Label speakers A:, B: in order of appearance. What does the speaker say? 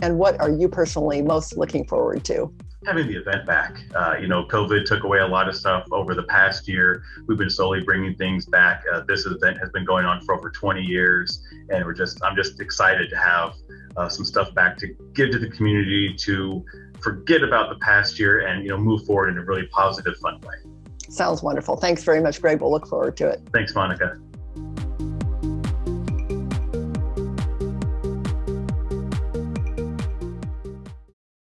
A: And what are you personally most looking forward to?
B: having the event back. Uh, you know, COVID took away a lot of stuff over the past year. We've been slowly bringing things back. Uh, this event has been going on for over 20 years, and we're just I'm just excited to have uh, some stuff back to give to the community to forget about the past year and you know move forward in a really positive, fun way.
A: Sounds wonderful. Thanks very much, Greg. We'll look forward to it.
B: Thanks, Monica.